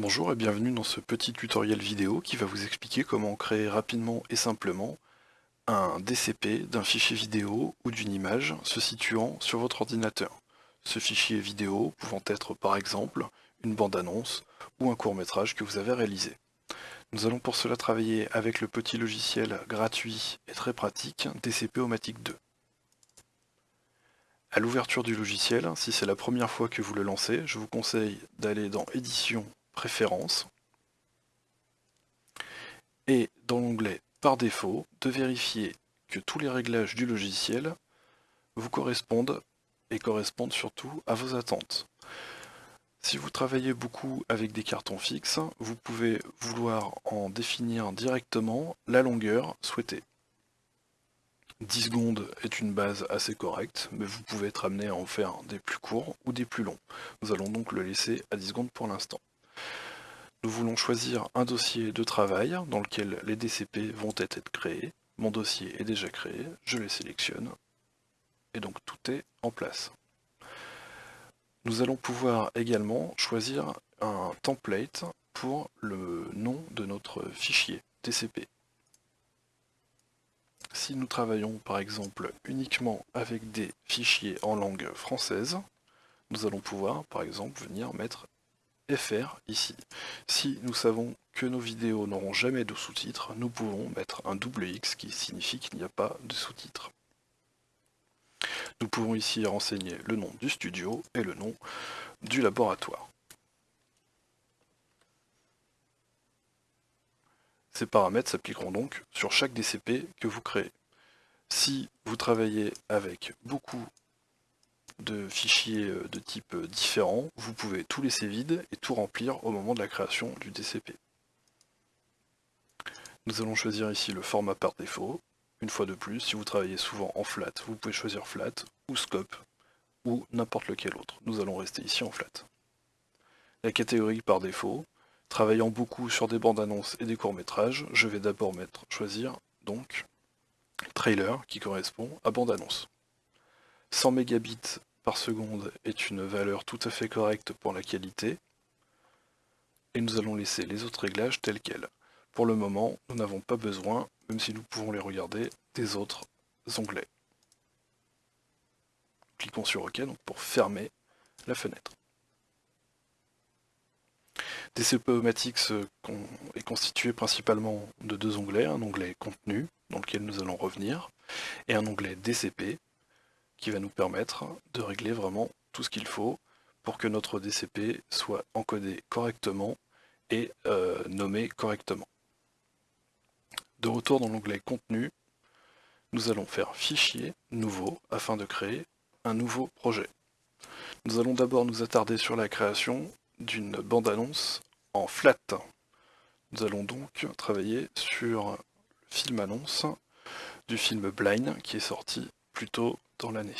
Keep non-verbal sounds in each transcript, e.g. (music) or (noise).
Bonjour et bienvenue dans ce petit tutoriel vidéo qui va vous expliquer comment créer rapidement et simplement un DCP d'un fichier vidéo ou d'une image se situant sur votre ordinateur. Ce fichier vidéo pouvant être par exemple une bande-annonce ou un court-métrage que vous avez réalisé. Nous allons pour cela travailler avec le petit logiciel gratuit et très pratique DCP-O-Matic 2. À l'ouverture du logiciel, si c'est la première fois que vous le lancez, je vous conseille d'aller dans Édition préférences et dans l'onglet par défaut de vérifier que tous les réglages du logiciel vous correspondent et correspondent surtout à vos attentes. Si vous travaillez beaucoup avec des cartons fixes, vous pouvez vouloir en définir directement la longueur souhaitée. 10 secondes est une base assez correcte, mais vous pouvez être amené à en faire des plus courts ou des plus longs. Nous allons donc le laisser à 10 secondes pour l'instant. Nous voulons choisir un dossier de travail dans lequel les DCP vont être créés. Mon dossier est déjà créé, je les sélectionne, et donc tout est en place. Nous allons pouvoir également choisir un template pour le nom de notre fichier DCP. Si nous travaillons par exemple uniquement avec des fichiers en langue française, nous allons pouvoir par exemple venir mettre FR ici. Si nous savons que nos vidéos n'auront jamais de sous-titres, nous pouvons mettre un double X qui signifie qu'il n'y a pas de sous-titres. Nous pouvons ici renseigner le nom du studio et le nom du laboratoire. Ces paramètres s'appliqueront donc sur chaque DCP que vous créez. Si vous travaillez avec beaucoup de fichiers euh, de type euh, différents, vous pouvez tout laisser vide et tout remplir au moment de la création du DCP. Nous allons choisir ici le format par défaut. Une fois de plus, si vous travaillez souvent en flat, vous pouvez choisir flat ou scope ou n'importe lequel autre. Nous allons rester ici en flat. La catégorie par défaut, travaillant beaucoup sur des bandes annonces et des courts-métrages, je vais d'abord mettre choisir donc trailer qui correspond à bande annonce. 100 mégabits par seconde est une valeur tout à fait correcte pour la qualité. Et nous allons laisser les autres réglages tels quels. Pour le moment, nous n'avons pas besoin, même si nous pouvons les regarder, des autres onglets. Cliquons sur OK pour fermer la fenêtre. DCP-O-Matic est constitué principalement de deux onglets, un onglet contenu, dans lequel nous allons revenir, et un onglet DCP, qui va nous permettre de régler vraiment tout ce qu'il faut pour que notre DCP soit encodé correctement et euh, nommé correctement. De retour dans l'onglet contenu, nous allons faire fichier nouveau afin de créer un nouveau projet. Nous allons d'abord nous attarder sur la création d'une bande-annonce en flat. Nous allons donc travailler sur le film annonce du film Blind qui est sorti plus tôt dans l'année.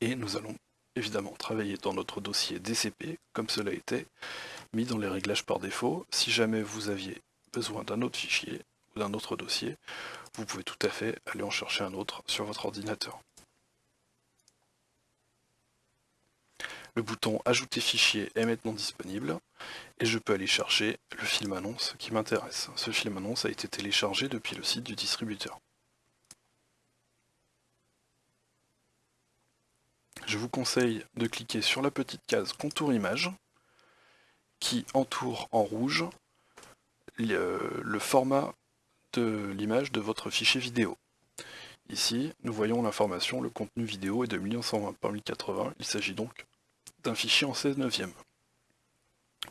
Et nous allons évidemment travailler dans notre dossier DCP, comme cela était mis dans les réglages par défaut. Si jamais vous aviez besoin d'un autre fichier ou d'un autre dossier, vous pouvez tout à fait aller en chercher un autre sur votre ordinateur. Le bouton Ajouter fichier est maintenant disponible et je peux aller chercher le film annonce qui m'intéresse. Ce film annonce a été téléchargé depuis le site du distributeur. Je vous conseille de cliquer sur la petite case contour image qui entoure en rouge le, format de l'image de votre fichier vidéo. Ici, nous voyons l'information, le contenu vidéo est de 1120 par 1080, il s'agit donc d'un fichier en 16 neuvième.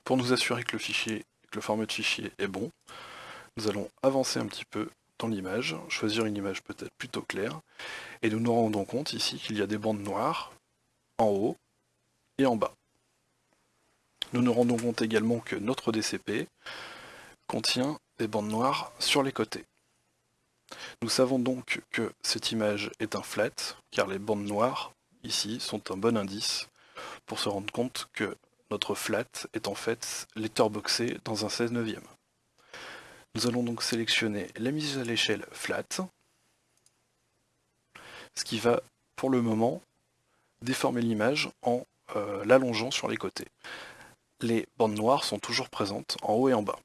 Pour nous assurer que le fichier, que le format de fichier est bon, nous allons avancer un petit peu dans l'image, choisir une image peut-être plutôt claire, et nous nous rendons compte ici qu'il y a des bandes noires en haut et en bas. Nous nous rendons compte également que notre DCP contient des bandes noires sur les côtés. Nous savons donc que cette image est un flat, car les bandes noires, ici, sont un bon indice pour se rendre compte que notre flat est en fait letterboxé dans un 16 neuvième. Nous allons donc sélectionner la mise à l'échelle flat, ce qui va, pour le moment, déformer l'image en euh, l'allongeant sur les côtés. les bandes noires sont toujours présentes en haut et en bas.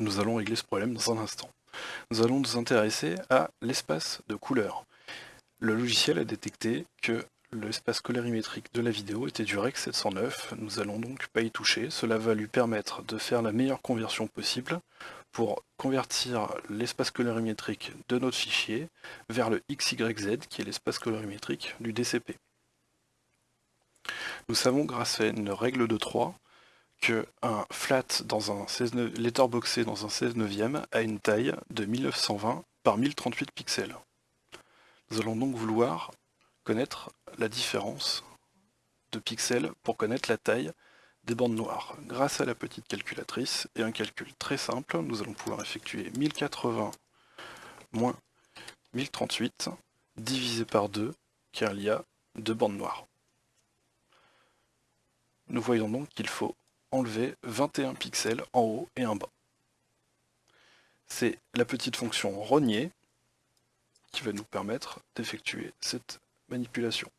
Nous allons régler ce problème dans un instant. Nous allons nous intéresser à l'espace de couleur. Le logiciel a détecté que l'espace colorimétrique de la vidéo était du REC 709, nous allons donc pas y toucher, cela va lui permettre de faire la meilleure conversion possible pour convertir l'espace colorimétrique de notre fichier vers le XYZ qui est l'espace colorimétrique du DCP. Nous savons grâce à une règle de 3 que un flat dans un 16 letterboxé dans un 16 neuvième a une taille de 1920 par 1038 pixels. Nous allons donc vouloir connaître la différence de pixels pour connaître la taille des bandes noires. Grâce à la petite calculatrice et un calcul très simple, nous allons pouvoir effectuer 1080 moins 1038 divisé par 2, car il y a deux bandes noires. Nous voyons donc qu'il faut enlever 21 pixels en haut et en bas. C'est la petite fonction rogner qui va nous permettre d'effectuer cette manipulation.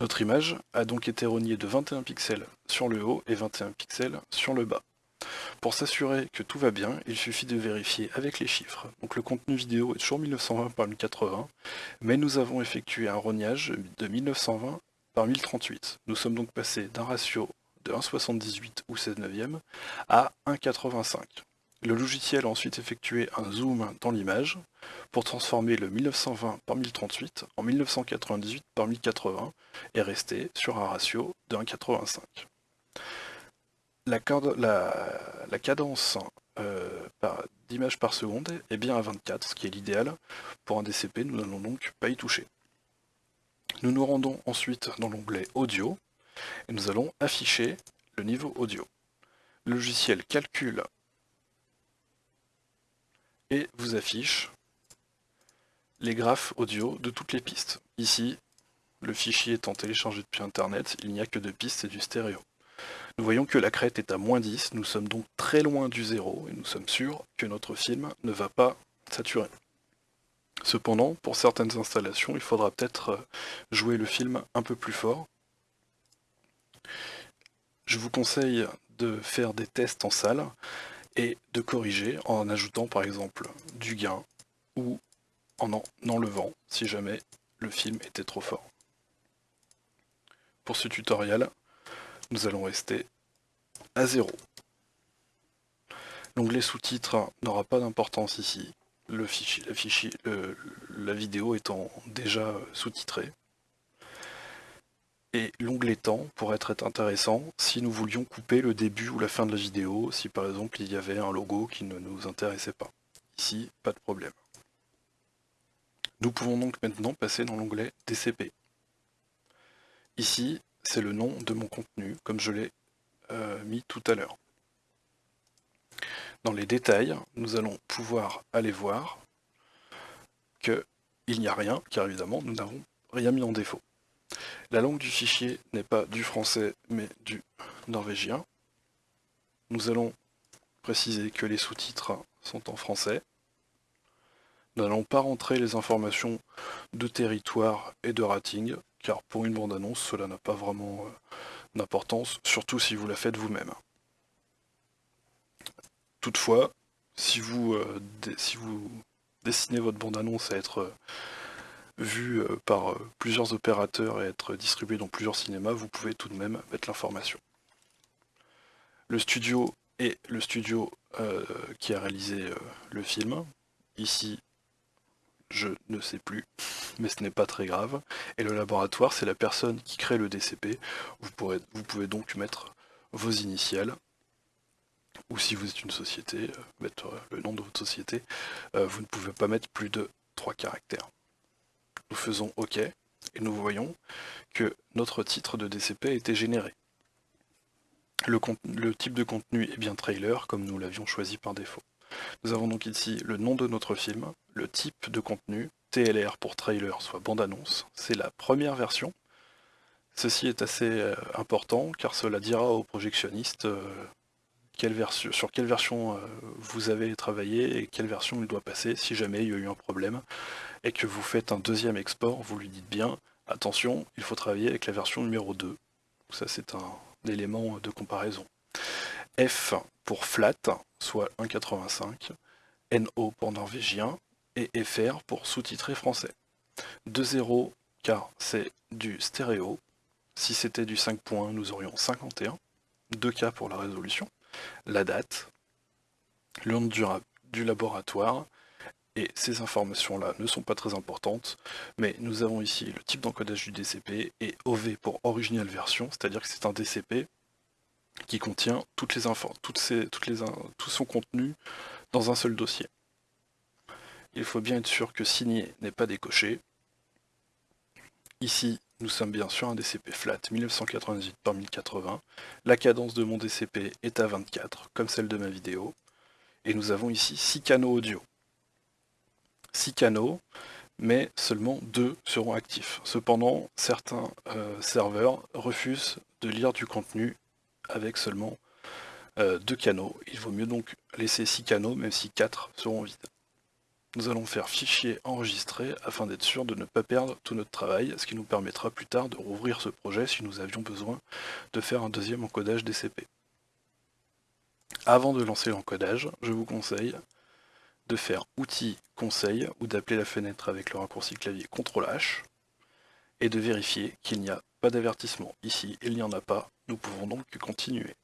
Notre image a donc été rognée de 21 pixels sur le haut et 21 pixels sur le bas. Pour s'assurer que tout va bien, il suffit de vérifier avec les chiffres. Donc le contenu vidéo est toujours 1920 par 1080, mais nous avons effectué un rognage de 1920 par 1038. Nous sommes donc passés d'un ratio de 1,78 ou 16 neuvième à 1,85. Le logiciel a ensuite effectué un zoom dans l'image pour transformer le 1920 par 1038 en 1998 par 1080 et rester sur un ratio de 1,85. La, cadence euh, d'image par seconde est bien à 24, ce qui est l'idéal. Pour un DCP, nous n'allons donc pas y toucher. Nous nous rendons ensuite dans l'onglet Audio et nous allons afficher le niveau audio. Le logiciel calcule et vous affiche les graphes audio de toutes les pistes. Ici, le fichier étant téléchargé depuis internet, il n'y a que deux pistes et du stéréo. Nous voyons que la crête est à moins 10, nous sommes donc très loin du zéro et nous sommes sûrs que notre film ne va pas saturer. Cependant, pour certaines installations, il faudra peut-être jouer le film un peu plus fort. Je vous conseille de faire des tests en salle et de corriger en ajoutant par exemple du gain ou en en enlevant si jamais le film était trop fort. Pour ce tutoriel, nous allons rester à 0. L'onglet sous-titres n'aura pas d'importance ici, le fichier, la, fichier, la vidéo étant déjà sous-titrée et l'onglet temps pourrait être intéressant si nous voulions couper le début ou la fin de la vidéo, si par exemple il y avait un logo qui ne nous intéressait pas. Ici, pas de problème. Nous pouvons donc maintenant passer dans l'onglet DCP. Ici, c'est le nom de mon contenu, comme je l'ai euh, mis tout à l'heure. Dans les détails, nous allons pouvoir aller voir qu'il n'y a rien, car évidemment, nous n'avons rien mis en défaut. La langue du fichier n'est pas du français, mais du norvégien. Nous allons préciser que les sous-titres sont en français. Nous n'allons pas rentrer les informations de territoire et de rating, car pour une bande-annonce, cela n'a pas vraiment euh, d'importance, surtout si vous la faites vous-même. Toutefois, si vous, euh, si vous dessinez votre bande-annonce à être euh, vu euh, par euh, plusieurs opérateurs et être distribué dans plusieurs cinémas, vous pouvez tout de même mettre l'information. Le studio est le studio euh, qui a réalisé le film. Ici, je ne sais plus, (laughs) mais ce n'est pas très grave. Et le laboratoire, c'est la personne qui crée le DCP. Vous, vous pouvez donc mettre vos initiales, ou si vous êtes une société, mettre le nom de votre société. vous ne pouvez pas mettre plus de trois caractères nous faisons OK, et nous voyons que notre titre de DCP a été généré. Le, type de contenu est bien trailer, comme nous l'avions choisi par défaut. Nous avons donc ici le nom de notre film, le type de contenu, TLR pour trailer, soit bande-annonce, c'est la première version. Ceci est assez euh, important car cela dira aux projectionnistes euh, sur quelle version euh, vous avez travaillé et quelle version il doit passer si jamais il y a eu un problème et que vous faites un deuxième export, vous lui dites bien attention, il faut travailler avec la version numéro 2. Ça c'est un élément de comparaison. F pour flat, soit 1.85, NO pour norvégien et FR pour sous-titré français. 2.0 car c'est du stéréo. Si c'était du 5 points, nous aurions 51. 2K pour la résolution. La date, le nom du laboratoire, et ces informations-là ne sont pas très importantes, mais nous avons ici le type d'encodage du DCP et OV pour Original Version, c'est-à-dire que c'est un DCP qui contient toutes les toutes les, tout son contenu dans un seul dossier. Il faut bien être sûr que signer n'est pas décoché. Ici, nous sommes bien sur un DCP flat 1998 par 1080. La cadence de mon DCP est à 24, comme celle de ma vidéo. Et nous avons ici 6 canaux audio. 6 canaux, mais seulement 2 seront actifs. Cependant, certains euh, serveurs refusent de lire du contenu avec seulement euh, deux canaux. Il vaut mieux donc laisser six canaux, même si quatre seront vides. Nous allons faire fichier enregistré afin d'être sûr de ne pas perdre tout notre travail, ce qui nous permettra plus tard de rouvrir ce projet si nous avions besoin de faire un deuxième encodage DCP. Avant de lancer l'encodage, je vous conseille de faire outils conseil ou d'appeler la fenêtre avec le raccourci clavier CTRL H et de vérifier qu'il n'y a pas d'avertissement. Ici, il n'y en a pas, nous pouvons donc continuer.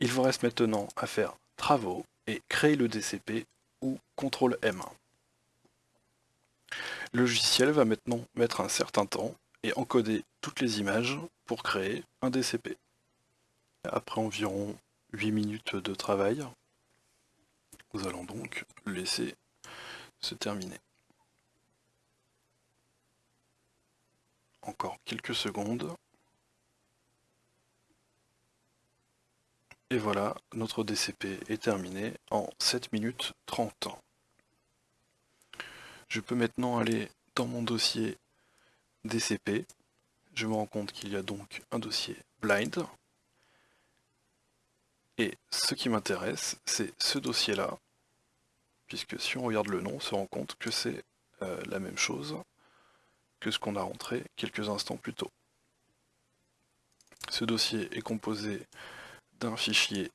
Il vous reste maintenant à faire travaux et créer le DCP ou CTRL M. Le logiciel va maintenant mettre un certain temps et encoder toutes les images pour créer un DCP. Après environ 8 minutes de travail, nous allons donc laisser se terminer. Encore quelques secondes. Et voilà, notre DCP est terminé en 7 minutes 30 ans. Je peux maintenant aller dans mon dossier DCP. Je me rends compte qu'il y a donc un dossier blind. Et ce qui m'intéresse, c'est ce dossier-là, puisque si on regarde le nom, on se rend compte que c'est euh, la même chose que ce qu'on a rentré quelques instants plus tôt. Ce dossier est composé d'un fichier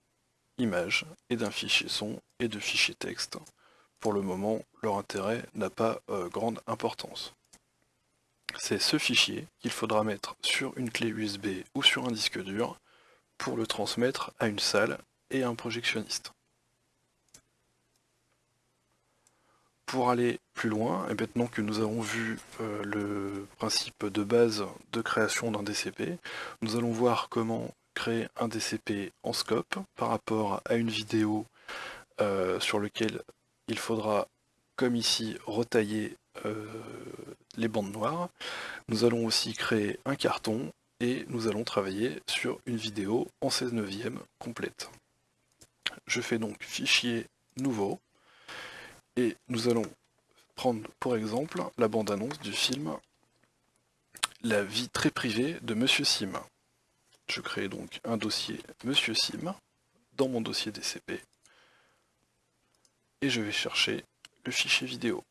image et d'un fichier son et de fichiers texte. Pour le moment, leur intérêt n'a pas euh, grande importance. C'est ce fichier qu'il faudra mettre sur une clé USB ou sur un disque dur pour le transmettre à une salle et à un projectionniste. Pour aller plus loin, et maintenant que nous avons vu euh, le principe de base de création d'un DCP, nous allons voir comment créer un DCP en scope par rapport à une vidéo euh, sur lequel il faudra, comme ici, retailler euh, les bandes noires. Nous allons aussi créer un carton et nous allons travailler sur une vidéo en 16 neuvième complète. Je fais donc fichier nouveau et nous allons prendre pour exemple la bande-annonce du film La vie très privée de Monsieur Sim. Je crée donc un dossier Monsieur Sim dans mon dossier DCP et je vais chercher le fichier vidéo.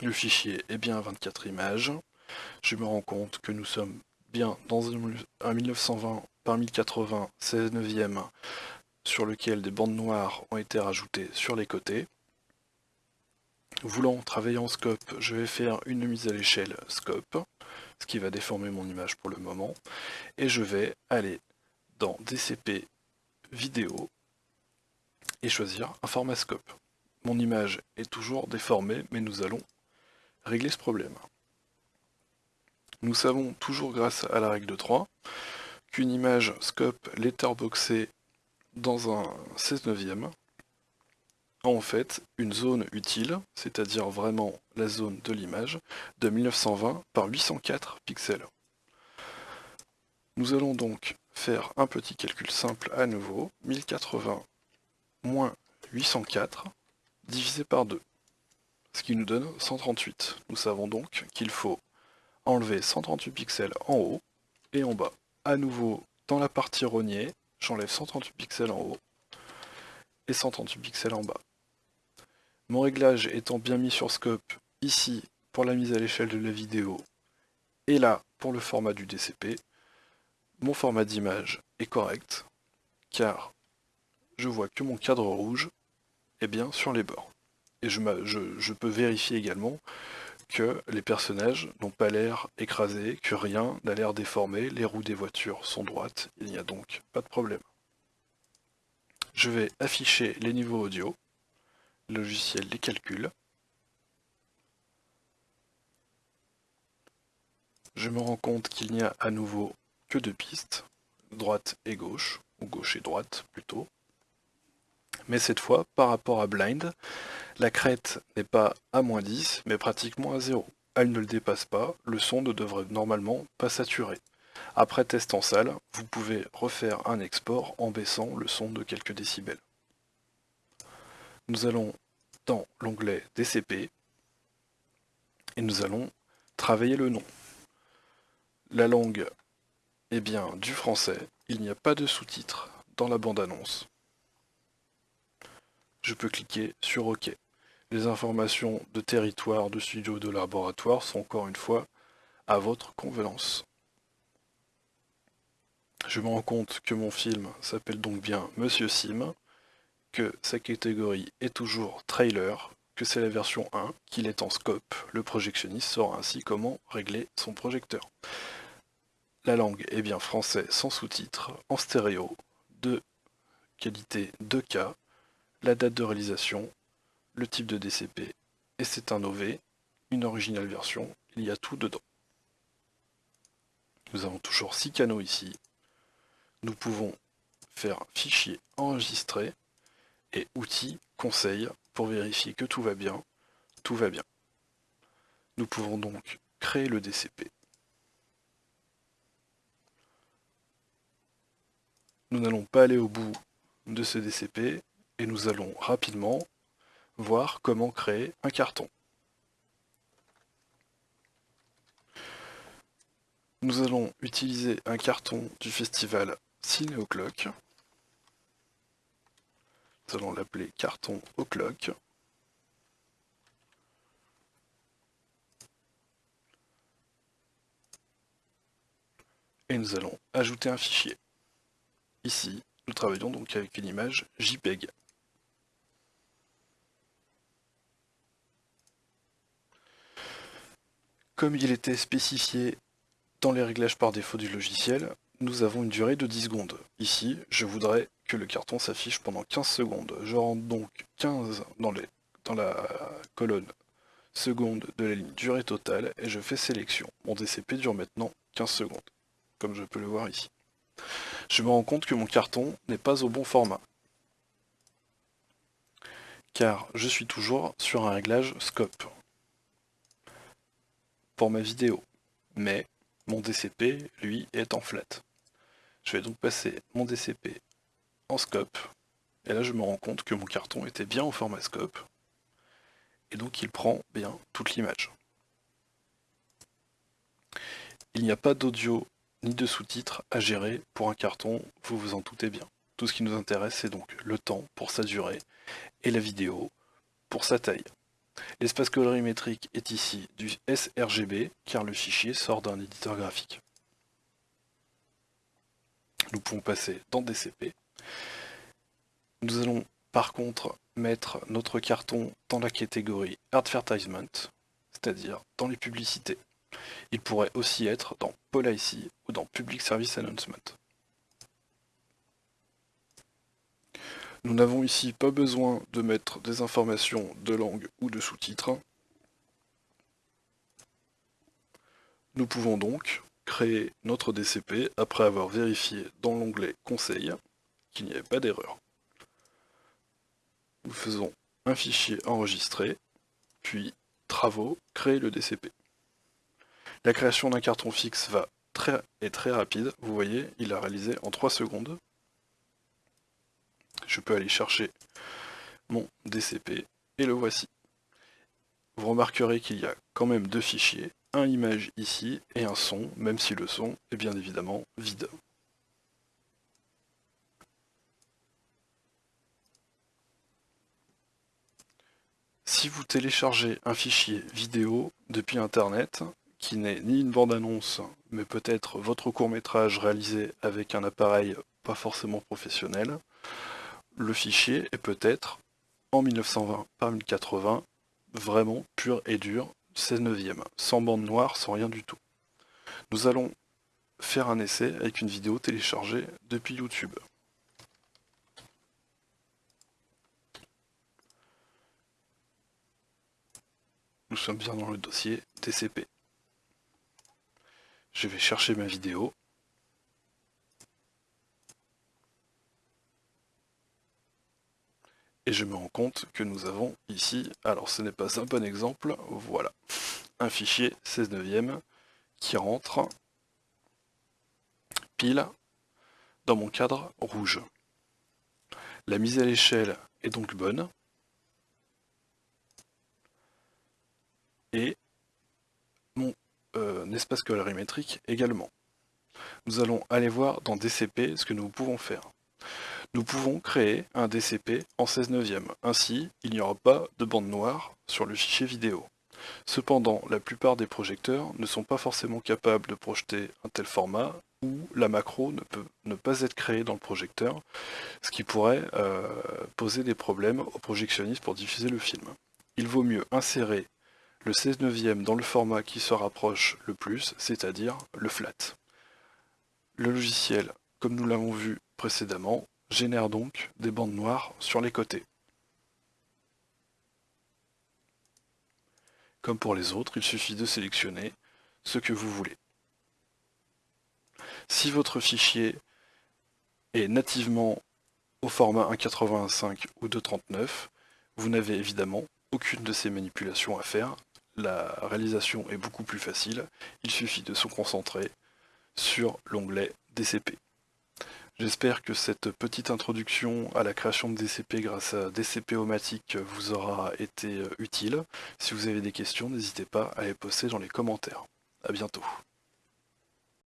Le fichier est bien 24 images. Je me rends compte que nous sommes bien dans un 1920 par 1080 16 neuvième sur lequel des bandes noires ont été rajoutées sur les côtés. Voulant travailler en scope, je vais faire une mise à l'échelle scope ce qui va déformer mon image pour le moment. Et je vais aller dans DCP vidéo et choisir un format scope. Mon image est toujours déformée, mais nous allons régler ce problème. Nous savons toujours grâce à la règle de 3 qu'une image scope letterboxée dans un 16 neuvième en fait une zone utile, c'est-à-dire vraiment la zone de l'image, de 1920 par 804 pixels. Nous allons donc faire un petit calcul simple à nouveau, 1080 moins 804 divisé par 2, ce qui nous donne 138. Nous savons donc qu'il faut enlever 138 pixels en haut et en bas. À nouveau dans la partie rogné, j'enlève 138 pixels en haut et 138 pixels en bas. Mon réglage étant bien mis sur scope ici pour la mise à l'échelle de la vidéo et là pour le format du DCP, mon format d'image est correct car je vois que mon cadre rouge est bien sur les bords. Et je, peux vérifier également que les personnages n'ont pas l'air écrasés, que rien n'a l'air déformé, les roues des voitures sont droites, il n'y a donc pas de problème. Je vais afficher les niveaux audio, logiciel les calcule. Je me rends compte qu'il n'y a à nouveau que deux pistes, droite et gauche, ou gauche et droite plutôt. Mais cette fois, par rapport à Blind, la crête n'est pas à moins 10, mais pratiquement à 0. Elle ne le dépasse pas, le son ne devrait normalement pas saturer. Après test en salle, vous pouvez refaire un export en baissant le son de quelques décibels. Nous allons dans l'onglet DCP et nous allons travailler le nom. La langue est bien du français, il n'y a pas de sous-titres dans la bande-annonce. Je peux cliquer sur OK. Les informations de territoire, de studio, de laboratoire sont encore une fois à votre convenance. Je me rends compte que mon film s'appelle donc bien Monsieur Sim, que sa catégorie est toujours trailer, que c'est la version 1, qu'il est en scope. Le projectionniste saura ainsi comment régler son projecteur. La langue est bien français sans sous-titres, en stéréo, de qualité 2K, la date de réalisation, le type de DCP, et c'est un OV, une originale version, il y a tout dedans. Nous avons toujours 6 canaux ici. Nous pouvons faire fichier enregistré et outils conseil pour vérifier que tout va bien. Tout va bien. Nous pouvons donc créer le DCP. Nous n'allons pas aller au bout de ce DCP et nous allons rapidement voir comment créer un carton. Nous allons utiliser un carton du festival Ciné O'Clock. Nous allons l'appeler carton O'Clock. Et nous allons ajouter un fichier. Ici, nous travaillons donc avec une image JPEG. Comme il était spécifié dans les réglages par défaut du logiciel, nous avons une durée de 10 secondes. Ici, je voudrais que le carton s'affiche pendant 15 secondes. Je rentre donc 15 dans, les, dans la colonne seconde de la ligne durée totale et je fais sélection. Mon DCP dure maintenant 15 secondes, comme je peux le voir ici. Je me rends compte que mon carton n'est pas au bon format. Car je suis toujours sur un réglage scope pour ma vidéo. Mais mon DCP, lui, est en flat. Je vais donc passer mon DCP en scope. Et là, je me rends compte que mon carton était bien au format scope. Et donc, il prend bien toute l'image. Il n'y a pas d'audio ni de sous-titres à gérer pour un carton, vous vous en doutez bien. Tout ce qui nous intéresse, c'est donc le temps pour sa durée et la vidéo pour sa taille. L'espace colorimétrique est ici du sRGB, car le fichier sort d'un éditeur graphique. Nous pouvons passer dans DCP. Nous allons par contre mettre notre carton dans la catégorie Advertisement, c'est-à-dire dans les publicités. Il pourrait aussi être dans Policy ou dans Public Service Announcement. Nous n'avons ici pas besoin de mettre des informations de langue ou de sous-titres. Nous pouvons donc créer notre DCP après avoir vérifié dans l'onglet Conseil qu'il n'y avait pas d'erreur. Nous faisons un fichier enregistré, puis Travaux, créer le DCP. La création d'un carton fixe va très, est très rapide, vous voyez, il a réalisé en 3 secondes je peux aller chercher mon DCP et le voici. Vous remarquerez qu'il y a quand même deux fichiers, un image ici et un son, même si le son est bien évidemment vide. Si vous téléchargez un fichier vidéo depuis internet, qui n'est ni une bande-annonce, mais peut-être votre court-métrage réalisé avec un appareil pas forcément professionnel, le fichier est peut-être, en 1920 par 1080, vraiment pur et dur, 16 neuvième, sans bande noire, sans rien du tout. Nous allons faire un essai avec une vidéo téléchargée depuis YouTube. Nous sommes bien dans le dossier TCP. Je vais chercher ma vidéo. Et je me rends compte que nous avons ici, alors ce n'est pas un bon exemple, voilà, un fichier 16 neuvième qui rentre pile dans mon cadre rouge. La mise à l'échelle est donc bonne. Et mon euh, espace colorimétrique également. Nous allons aller voir dans DCP ce que nous pouvons faire. Nous pouvons créer un DCP en 16 neuvième. Ainsi, il n'y aura pas de bande noire sur le fichier vidéo. Cependant, la plupart des projecteurs ne sont pas forcément capables de projeter un tel format ou la macro ne peut ne pas être créée dans le projecteur, ce qui pourrait euh, poser des problèmes aux projectionnistes pour diffuser le film. Il vaut mieux insérer le 16 neuvième dans le format qui se rapproche le plus, c'est-à-dire le flat. Le logiciel, comme nous l'avons vu précédemment, génère donc des bandes noires sur les côtés. Comme pour les autres, il suffit de sélectionner ce que vous voulez. Si votre fichier est nativement au format 1.85 ou 2.39, vous n'avez évidemment aucune de ces manipulations à faire. La réalisation est beaucoup plus facile, il suffit de se concentrer sur l'onglet DCP. J'espère que cette petite introduction à la création de DCP grâce à DCP-O-Matic vous aura été utile. Si vous avez des questions, n'hésitez pas à les poster dans les commentaires. A bientôt.